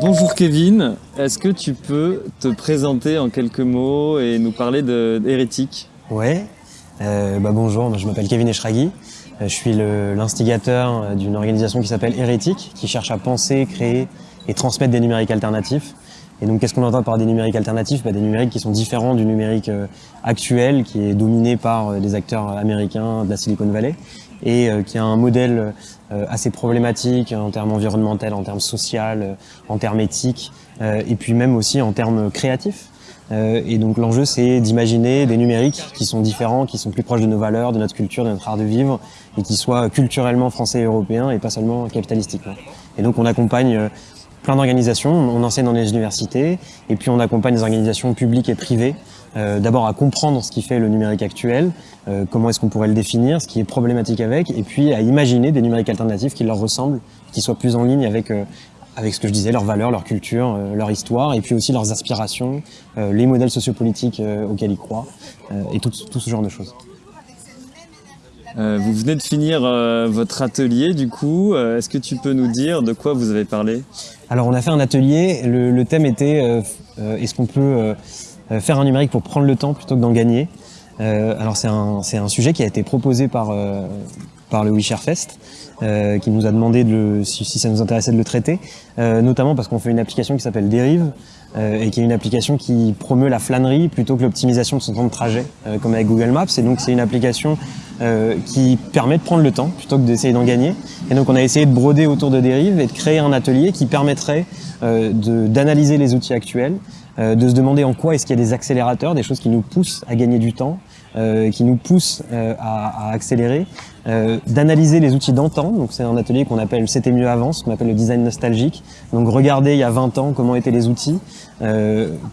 Bonjour Kevin, est-ce que tu peux te présenter en quelques mots et nous parler d'Hérétique? Ouais, euh, bah bonjour, je m'appelle Kevin Eshraghi, euh, je suis l'instigateur d'une organisation qui s'appelle Hérétique, qui cherche à penser, créer et transmettre des numériques alternatifs. Et donc qu'est-ce qu'on entend par des numériques alternatifs? Bah, Des numériques qui sont différents du numérique euh, actuel, qui est dominé par des acteurs américains de la Silicon Valley, et qui a un modèle assez problématique en termes environnementaux, en termes social, en termes éthiques, et puis même aussi en termes créatifs. Euh, et donc l'enjeu, c'est d'imaginer des numériques qui sont différents, qui sont plus proches de nos valeurs, de notre culture, de notre art de vivre, et qui soient culturellement français et européens, et pas seulement capitalistiquement. Et donc on accompagne euh, plein d'organisations, on enseigne dans les universités, et puis on accompagne des organisations publiques et privées, euh, d'abord à comprendre ce qui fait le numérique actuel, comment est-ce qu'on pourrait le définir, ce qui est problématique avec, et puis à imaginer des numériques alternatifs qui leur ressemblent, qui soient plus en ligne avec avec ce que je disais, leurs valeurs, leur culture, euh, leur histoire, et puis aussi leurs aspirations, euh, les modèles sociopolitiques euh, auxquels ils croient, et tout, tout, ce genre de choses. Vous venez de finir votre atelier, du coup, est-ce que tu peux nous dire de quoi vous avez parlé? Alors on a fait un atelier, le, thème était est-ce qu'on peut faire un numérique pour prendre le temps plutôt que d'en gagner? Alors c'est un, sujet qui a été proposé par, par le WeShare Fest, euh, qui nous a demandé de si, ça nous intéressait de le traiter, euh, notamment parce qu'on fait une application qui s'appelle Dérive, euh, et qui est une application qui promeut la flânerie plutôt que l'optimisation de son temps de trajet, comme avec Google Maps. Et donc c'est une application qui permet de prendre le temps plutôt que d'essayer d'en gagner. Et donc on a essayé de broder autour de Dérive et de créer un atelier qui permettrait d'analyser les outils actuels, de se demander en quoi est-ce qu'il y a des accélérateurs, des choses qui nous poussent à gagner du temps, euh, qui nous pousse euh, à, à, accélérer, euh, d'analyser les outils d'antan. Donc c'est un atelier qu'on appelle C'était mieux avant, ce qu'on appelle le design nostalgique. Donc regarder il y a 20 ans comment étaient les outils,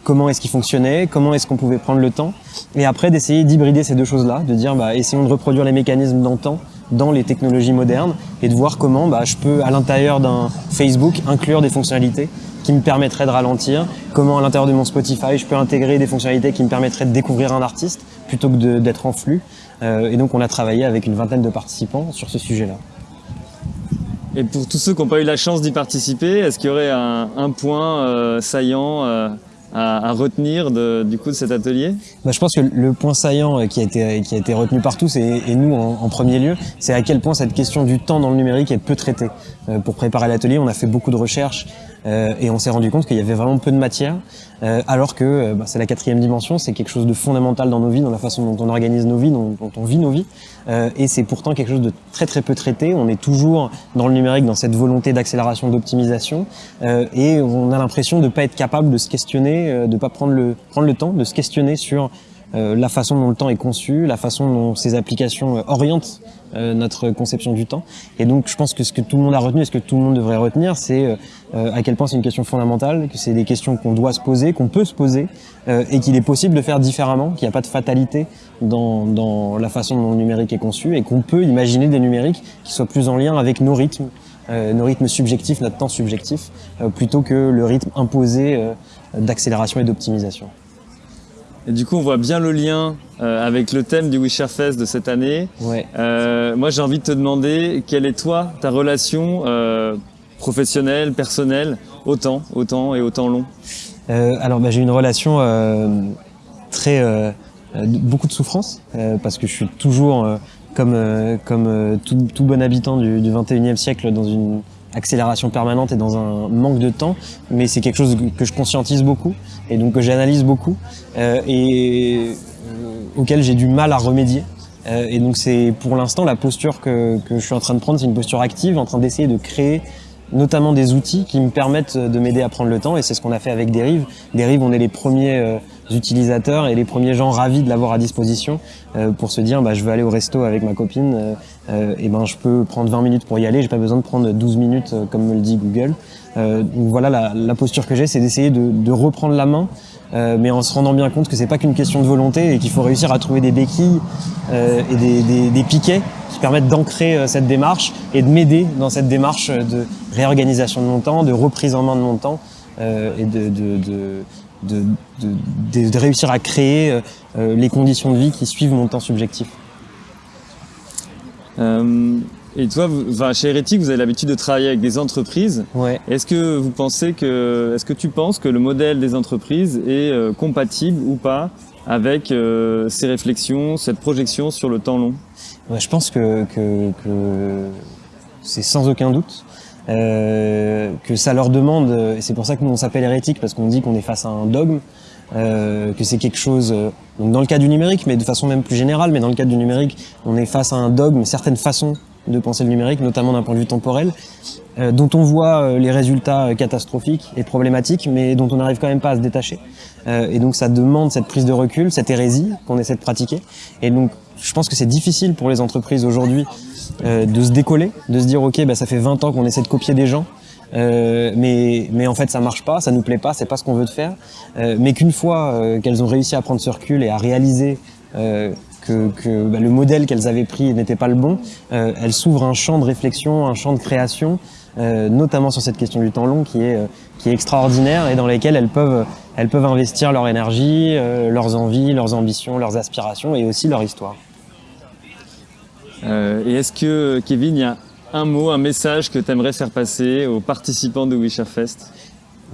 comment est-ce qu'ils fonctionnaient, comment est-ce qu'on pouvait prendre le temps, et après d'essayer d'hybrider ces deux choses-là, de dire bah, essayons de reproduire les mécanismes d'antan dans les technologies modernes et de voir comment bah, je peux à l'intérieur d'un Facebook inclure des fonctionnalités qui me permettraient de ralentir, comment à l'intérieur de mon Spotify je peux intégrer des fonctionnalités qui me permettraient de découvrir un artiste plutôt que d'être en flux. Euh, et donc on a travaillé avec une vingtaine de participants sur ce sujet-là. Et pour tous ceux qui n'ont pas eu la chance d'y participer, est-ce qu'il y aurait un, point euh, saillant euh, à, retenir de, du coup de cet atelier? Bah, Je pense que le point saillant qui a été, qui a été retenu par tous, et, et nous en, en, premier lieu, c'est à quel point cette question du temps dans le numérique est peu traitée. pour préparer l'atelier, on a fait beaucoup de recherches et on s'est rendu compte qu'il y avait vraiment peu de matière, euh, alors que euh, bah, c'est la quatrième dimension, c'est quelque chose de fondamental dans nos vies, dans la façon dont on organise nos vies, dont, on vit nos vies, et c'est pourtant quelque chose de très très peu traité. On est toujours dans le numérique, dans cette volonté d'accélération, d'optimisation, et on a l'impression de ne pas être capable de se questionner, de ne pas prendre le, prendre le temps de se questionner sur euh, la façon dont le temps est conçu, la façon dont ces applications euh, orientent euh, notre conception du temps. Et donc je pense que ce que tout le monde a retenu et ce que tout le monde devrait retenir, c'est à quel point c'est une question fondamentale, que c'est des questions qu'on doit se poser, qu'on peut se poser, et qu'il est possible de faire différemment, qu'il n'y a pas de fatalité dans, dans, la façon dont le numérique est conçu, et qu'on peut imaginer des numériques qui soient plus en lien avec nos rythmes, nos rythmes subjectifs, notre temps subjectif, plutôt que le rythme imposé d'accélération et d'optimisation. Et du coup, on voit bien le lien euh, avec le thème du Wisher Fest de cette année. Ouais. Euh, moi, j'ai envie de te demander quelle est toi, ta relation euh, professionnelle, personnelle, au temps, au temps et au temps long? Euh, Alors, bah, j'ai une relation euh, très beaucoup de souffrance parce que je suis toujours comme comme tout, tout, bon habitant du, du 21e siècle dans une accélération permanente et dans un manque de temps, mais c'est quelque chose que je conscientise beaucoup et donc que j'analyse beaucoup euh, et euh, auquel j'ai du mal à remédier. Euh, et donc c'est pour l'instant la posture que, que, je suis en train de prendre, c'est une posture active, en train d'essayer de créer notamment des outils qui me permettent de m'aider à prendre le temps et c'est ce qu'on a fait avec Dérive. Dérive, on est les premiers euh, utilisateurs et les premiers gens ravis de l'avoir à disposition euh, pour se dire bah, je veux aller au resto avec ma copine euh, euh et ben je peux prendre 20 minutes pour y aller, j'ai pas besoin de prendre 12 minutes euh, comme me le dit Google. donc voilà la, la posture que j'ai, c'est d'essayer de, de, reprendre la main mais en se rendant bien compte que c'est pas qu'une question de volonté et qu'il faut réussir à trouver des béquilles et des, des, des piquets qui permettent d'ancrer euh, cette démarche et de m'aider dans cette démarche de réorganisation de mon temps, de reprise en main de mon temps euh, et de, de, de, de, réussir à créer euh, les conditions de vie qui suivent mon temps subjectif. Euh, et toi, vous, enfin, chez Hérétique, vous avez l'habitude de travailler avec des entreprises. Ouais. Est-ce que vous pensez que, est-ce que tu penses que le modèle des entreprises est euh, compatible ou pas avec euh, ces réflexions, cette projection sur le temps long? Ouais, je pense que, que, que c'est sans aucun doute euh, que ça leur demande, et c'est pour ça que nous on s'appelle hérétique, parce qu'on dit qu'on est face à un dogme, euh, que c'est quelque chose, euh, donc dans le cas du numérique, mais de façon même plus générale, mais dans le cas du numérique, on est face à un dogme, certaines façons de penser le numérique, notamment d'un point de vue temporel, euh, dont on voit euh, les résultats euh, catastrophiques et problématiques, mais dont on n'arrive quand même pas à se détacher. Euh, et donc ça demande cette prise de recul, cette hérésie qu'on essaie de pratiquer. Et donc je pense que c'est difficile pour les entreprises aujourd'hui euh, de se décoller, de se dire ok, bah, ça fait 20 ans qu'on essaie de copier des gens. Euh, mais, mais en fait ça marche pas, ça nous plaît pas, c'est pas ce qu'on veut de faire. Euh, mais qu'une fois euh, qu'elles ont réussi à prendre ce recul et à réaliser euh, que, bah, le modèle qu'elles avaient pris n'était pas le bon, euh, elles s'ouvrent un champ de réflexion, un champ de création, euh, notamment sur cette question du temps long qui est, euh, extraordinaire et dans lesquelles elles peuvent, elles peuvent investir leur énergie, leurs envies, leurs ambitions, leurs aspirations et aussi leur histoire. Et est-ce que, Kevin, il y a un mot, un message que tu aimerais faire passer aux participants de Wisherfest Bah,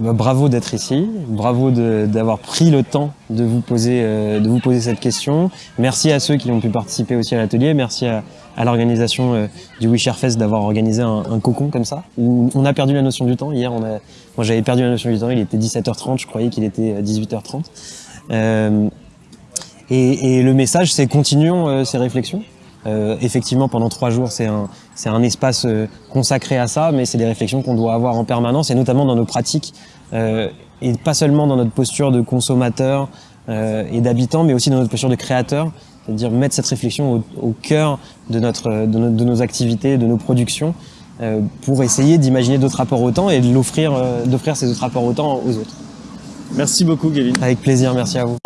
bravo d'être ici, bravo d'avoir pris le temps de vous poser euh, de vous poser cette question. Merci à ceux qui ont pu participer aussi à l'atelier. Merci à, l'organisation euh, du Wisherfest d'avoir organisé un, un cocon comme ça. On a perdu la notion du temps. Hier, on a, moi j'avais perdu la notion du temps. Il était 17h30, je croyais qu'il était euh, 18h30. Euh, et, le message, c'est continuons ces réflexions. Euh, effectivement, pendant trois jours, c'est un, c'est un espace euh, consacré à ça, mais c'est des réflexions qu'on doit avoir en permanence, et notamment dans nos pratiques, euh, et pas seulement dans notre posture de consommateur euh, et d'habitant, mais aussi dans notre posture de créateur, c'est-à-dire mettre cette réflexion au, au cœur de, notre, de, nos, de nos activités, de nos productions, euh, pour essayer d'imaginer d'autres rapports au temps et de l'offrir, euh, d'offrir ces autres rapports au temps aux autres. Merci beaucoup, Kevin. Avec plaisir, merci à vous.